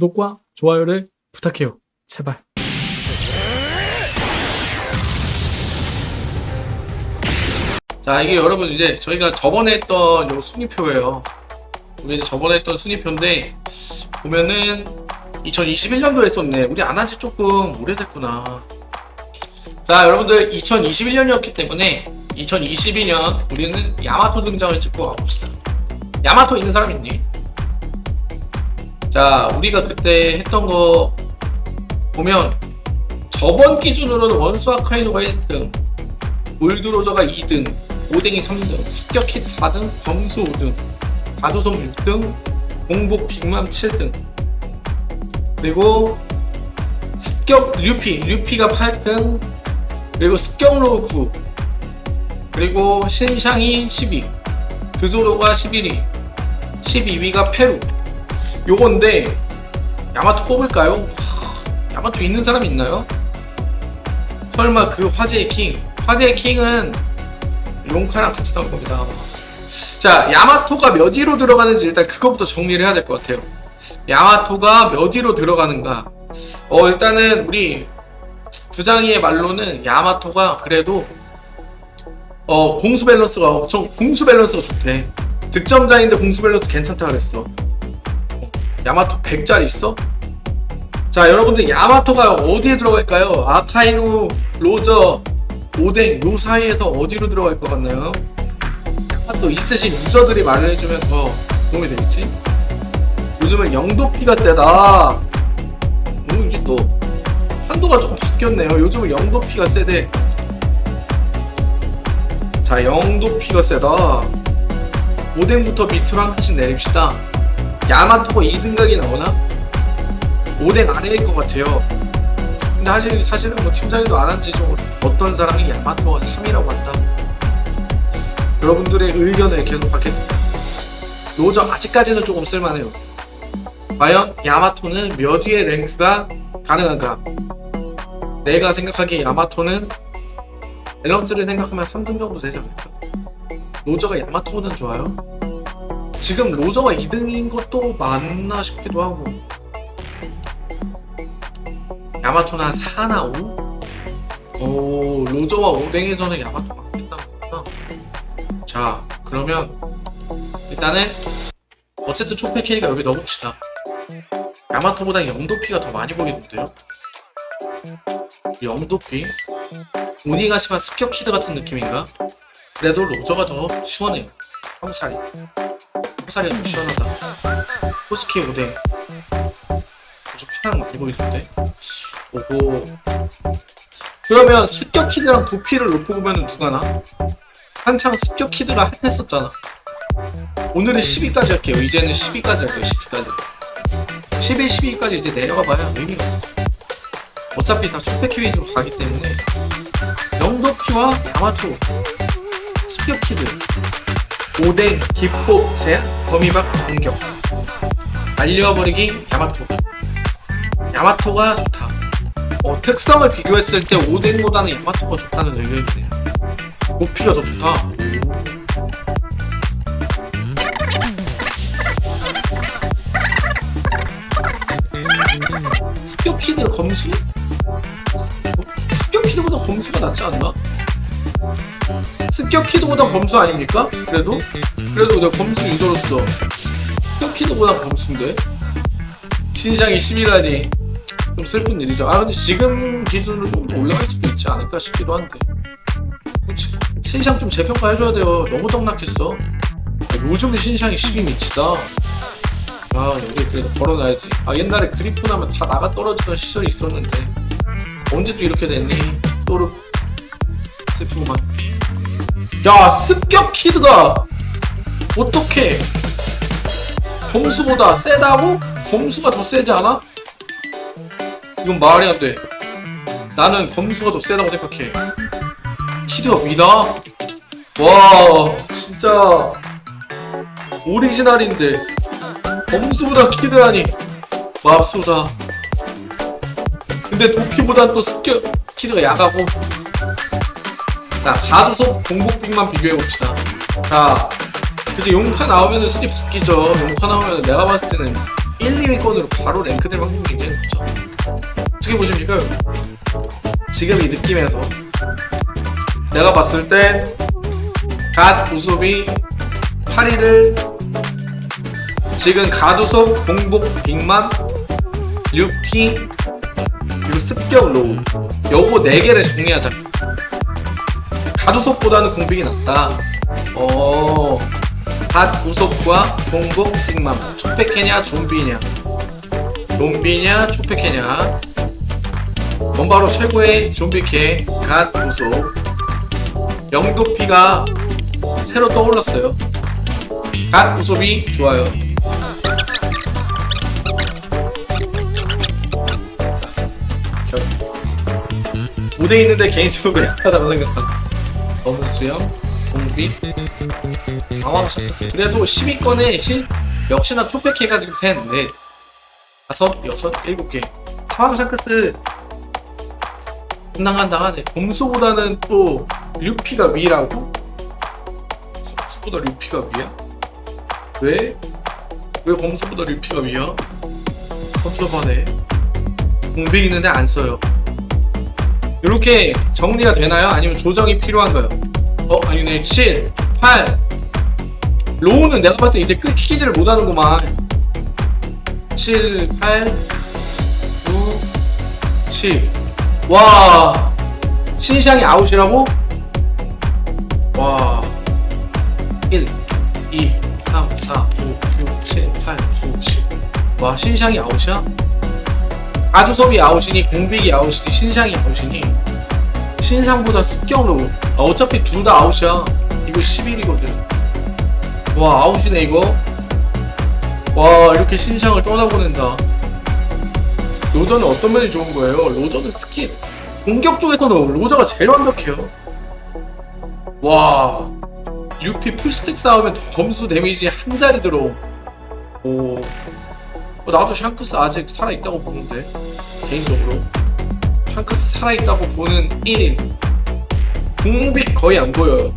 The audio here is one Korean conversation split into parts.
구독과 좋아요를 부탁해요. 제발. 자 이게 여러분 이제 저희가 저번에 했던 요 순위표예요 우리 이제 저번에 했던 순위표인데 보면은 2021년도 했었네 우리 안 한 지 조금 오래됐구나 자 여러분들 2021년이었기 때문에 2022년 우리는 야마토 등장을 찍고 가봅시다 야마토 있는 사람 있니? 자 우리가 그때 했던 거 보면 저번 기준으로는 원수 아카이도가 1등 울드로저가 2등 오뎅이 3등 습격키드 4등 검수 5등 가도솜 6등 공복 빅맘 7등. 그리고 습격 류피 류피가 8등 그리고 습격로 9 그리고 신샹이 12 드조로가 11위 12위가 페루 요건데 야마토 뽑을까요? 하, 야마토 있는 사람 있나요? 설마 그 화제의 킹? 화제의 킹은 용카랑 같이 나올 겁니다. 자 야마토가 몇 위로 들어가는지 일단 그것부터 정리를 해야 될 것 같아요. 야마토가 몇 위로 들어가는가? 어 일단은 우리 부장이의 말로는 야마토가 그래도 어 공수 밸런스가 엄청 공수 밸런스가 좋대. 득점자인데 공수 밸런스 괜찮다 그랬어 어, 야마토 100짜리 있어? 자 여러분들 야마토가 어디에 들어갈까요? 아카이누, 로저, 오뎅 요 사이에서 어디로 들어갈 것 같나요? 야마토 있으신 user들이 말을 해주면 더 도움이 되겠지? 요즘은 영도피가 세다 오 이게 또 한도가 조금 바뀌었네요 요즘은 영도피가 세대 자 영도피가 세다 오뎅부터 밑으로 한 칸씩 내립시다 야마토가 2등각이 나오나? 오뎅 아래일 것 같아요. 근데 사실, 사실은 뭐 팀장님도 안 한지 좀 어떤 사람이 야마토가 3이라고 한다? 여러분들의 의견을 계속 받겠습니다. 로저 아직까지는 조금 쓸만해요. 과연 야마토는 몇 위의 랭크가 가능한가? 내가 생각하기에 야마토는 밸런스를 생각하면 3등 정도 되지 않을까? 로저가 야마토보다는 좋아요 지금 로저가 2등인 것도 맞나 싶기도 하고. 야마토는 한 4나 5? 오 로저와 오뎅에서는 야마토가 맞겠다 자 그러면 일단은 어쨌든 초패 캐리가 여기 넣어봅시다. 야마토보다 영도피가 더 많이 보이는데요? 영도피? 오니가시마 습격키드 같은 느낌인가? 그래도 로저가 더 시원해요. 황살이 황살이 더 시원하다. 호스키 오뎅 로저 파랑 많이 보이던데? 오호. 그러면 습격키드랑 도피를 놓고 보면 누가 나? 한창 습격키드가 핫했었잖아. 오늘은 10위까지 할게요. 이제는 10위까지 할게요. 10위까지. 11, 12위까지 이제 내려가봐야 의미가 없어. 어차피 다 초패키 위주로 가기 때문에 영도피와 야마토 습격키드 오뎅, 기폭, 제한, 거미박, 공격. 날려버리기 야마토. 야마토가 좋다. 어, 특성을 비교했을 때 오뎅보다는 야마토가 좋다는 의견이네요. 높이가 더 좋다. 습격키드 검수? 습격키드보다 검수가 낫지 않나? 습격키드보다 검수 아닙니까? 그래도? 그래도 내가 검수 유저로서 습격키드보다 검수인데? 신상이 11라니. 좀 슬픈 일이죠. 아 근데 지금 기준으로 좀더 올라갈 수도 있지 않을까 싶기도 한데. 그치? 신상 좀 재평가해줘야 돼요. 너무 떡락했어. 요즘은 신상이 12미치다. 아 여기 그래도 걸어놔야지. 아 옛날에 그리프 나면 다 나가 떨어지던 시절이 있었는데. 언제 또 이렇게 됐니? 또르 슬프구만 야 습격 키드가 어떻게? 검수보다 세다고? 검수가 더 세지 않아? 이건 말이 안돼. 나는 검수가 더 세다고 생각해. 키드가 위다? 와 진짜 오리지널인데 검수보다 키드라니. 맙소사. 근데 도피보단 또 습격 키드가 약하고 자 가두섭 공복 빅맘만 비교해봅시다. 자 그래서 용카 나오면 은 순위 바뀌죠. 용카 나오면 내가 봤을 때는 1, 1, 2위권으로 바로 랭크될 확률이 굉장히 높죠. 어떻게 보십니까? 지금 이 느낌에서. 내가 봤을 땐 가두섭이 8위를 지금 가두섭, 공복, 빅맘, 유피 그리고 습격 로우. 요거 4개를 정리하자 가두섭보다는 공빅이 낫다. 어... 갓 우섭과 공복, 빅맘. 초패캐냐 좀비냐? 좀비냐 초패캐냐? 뭔 바로 최고의 좀비캐 갓 우섭 영도피가 새로 떠올랐어요. 갓 우섭이 좋아요. 5대 있는데 개인적으로 약하다고 생각한다. 수염, 공비, 상황 샤크스. 그래도 10위권에 실 역시나 초패캐가 지금 셋, 넷, 다섯, 여섯, 일곱 개. 상황 샤크스 분당한당하네. 검수보다는 또 류피가 위라고? 검수보다 류피가 위야? 왜? 왜 검수보다 류피가 위야? 섭섭하네. 공비 있는데 안 써요. 이렇게 정리가 되나요? 아니면 조정이 필요한가요? 어 아니네 7, 8 로우는 내가 봤을 때 이제 끊기지를 못하는구만. 7, 8 9, 10와 신상이 아웃이라고? 와 1, 2, 3, 4, 5, 6, 7, 8, 9, 10와 신상이 아웃이야? 가두섭이 아웃이니 공빅이 아웃이니 신상이 아웃이니 신상보다 습격으로. 아, 어차피 둘 다 아웃이야. 이거 11이거든. 와 아웃이네 이거. 와 이렇게 신상을 떠나보낸다. 로저는 어떤 면이 좋은 거예요? 로저는 스킬. 공격 쪽에서는 로저가 제일 완벽해요. 와 UP full stack 싸우면 점수 damage 한 자리 들어 오. 어, 나도 샹크스 아직 살아있다고 보는데 개인적으로 샹크스 살아있다고 보는 1인. 공빅 거의 안 보여요.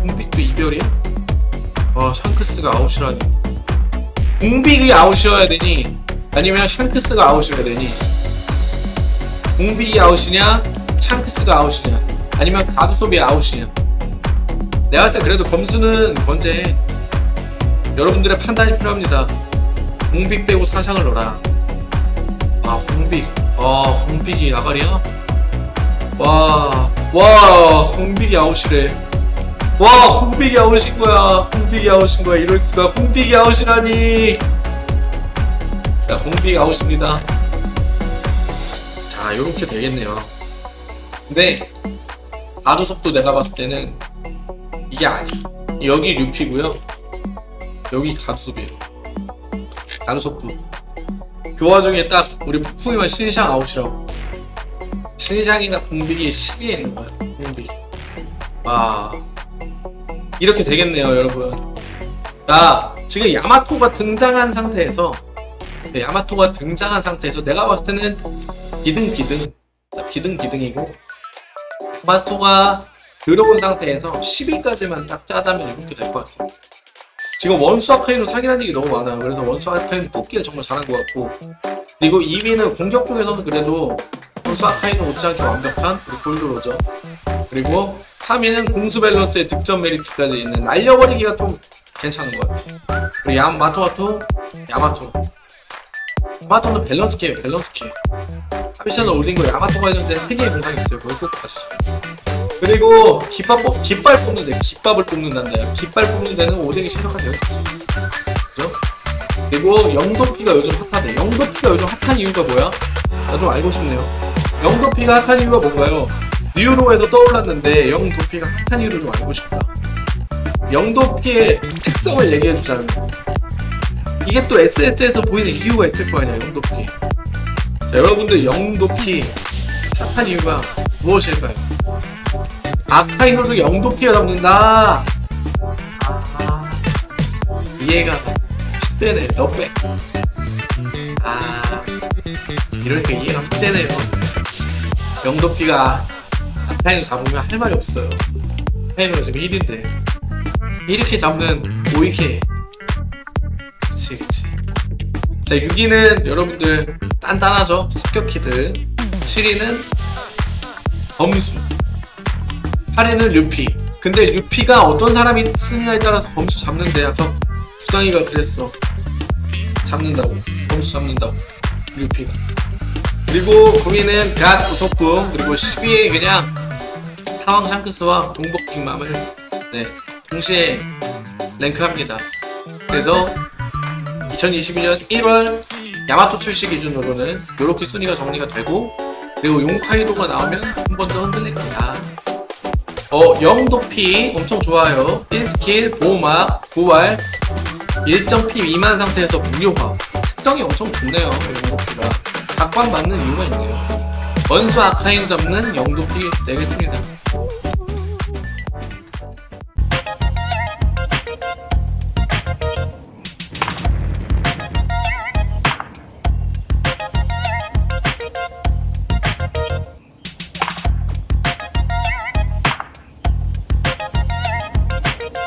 공빅도 이별이야? 아 샹크스가 아웃이라니. 공빅이 아웃이어야 되니 아니면 샹크스가 아웃이어야 되니? 공빅이 아웃이냐 샹크스가 아웃이냐 아니면 가두섭이 아웃이냐? 내가 봤을 때 그래도 검수는 번째해. 여러분들의 판단이 필요합니다. 홍빅 빼고 사상을 넣어라. 아 홍빅 아 홍빅이 아가리야? 와 와 홍빅이 아웃이래. 와 홍빅이 아웃인 거야. 홍빅이 아웃인 거야. 이럴 수가. 홍빅이 아웃이라니. 자 홍빅 아웃입니다. 자 요렇게 되겠네요. 근데 아두속도 내가 봤을 때는 이게 아니야 여기 류피고요. 여기 가두속이에요 강속부 그 와중에 딱 우리 폭풍이만 신상 아웃이라고. 신상이나 공빅이 10위에 있는 거야 공빅 와 이렇게 되겠네요 여러분. 자 지금 야마토가 등장한 상태에서 네, 야마토가 등장한 상태에서 내가 봤을 때는 비등 비등 자, 비등 비등이고 야마토가 들어온 상태에서 10위까지만 딱 짜자면 이렇게 될 것 같아요 지금 원수 아카이노 사기라는 얘기 너무 많아요. 그래서 원수 아카이노 뽑기를 정말 잘한 것 같고 그리고 2위는 공격 쪽에서는 그래도 원수 아카이노 못지않게 완벽한 골드로죠. 그리고 3위는 공수 밸런스의 득점 메리트까지 있는 날려버리기가 좀 괜찮은 것 같아요. 그리고 야마토마토, 야마토. 야마토는 밸런스 캐예요, 밸런스 캐. 하비션을 올린 거 야마토가 있는데 3개의 공상이 있어요. 그걸 꼭 봐주세요. 그리고 뽑, 깃발 뽑는 데 깃밥을 뽑는단다 깃발 뽑는 데는 오뎅이 신박한 되겠지 그죠? 그리고 영도피가 요즘 핫하대 영도피가 요즘 핫한 이유가 뭐야? 나 좀 알고 싶네요 영도피가 핫한 이유가 뭔가요? 뉴로에서 떠올랐는데 영도피가 핫한 이유를 좀 알고 싶다 영도피의 특성을 얘기해주자면 이게 또 SS에서 보이는 이유가 있을 거 아니야 영도피 자 여러분들 영도피 핫한 이유가 무엇일까요? 아카이노도 영도피가 잡는다. 아, 이해가 확 되네. 몇배? 아, 이러니까 이해가 확 되네요. 영도피가 아카이노 잡으면 할 말이 없어요. 아카이노가 지금 1인데. 이렇게 잡는 오이케. 그치, 그치. 자 6위는 여러분들 단단하죠 습격키드 7위는 범수 8위는 류피. 근데 류피가 어떤 사람이 쓰느냐에 따라서 범수 잡는데 아까 부장이가 그랬어. 잡는다고. 범수 잡는다고. 류피가. 그리고 9위는 갓 우석궁 그리고 10위에 그냥 사왕 샹크스와 공복 빅맘을 네 동시에 랭크합니다. 그래서 2022년 1월 야마토 출시 기준으로는 이렇게 순위가 정리가 되고 그리고 용카이도가 나오면 한 번 더 흔들릴 거야 어 영도피 엄청 좋아요. 1스킬 보호막 부활 1.p 미만 상태에서 무료화. 특성이 엄청 좋네요 영도피가. 각광 받는 이유가 있네요. 원수 아카인 잡는 영도피 되겠습니다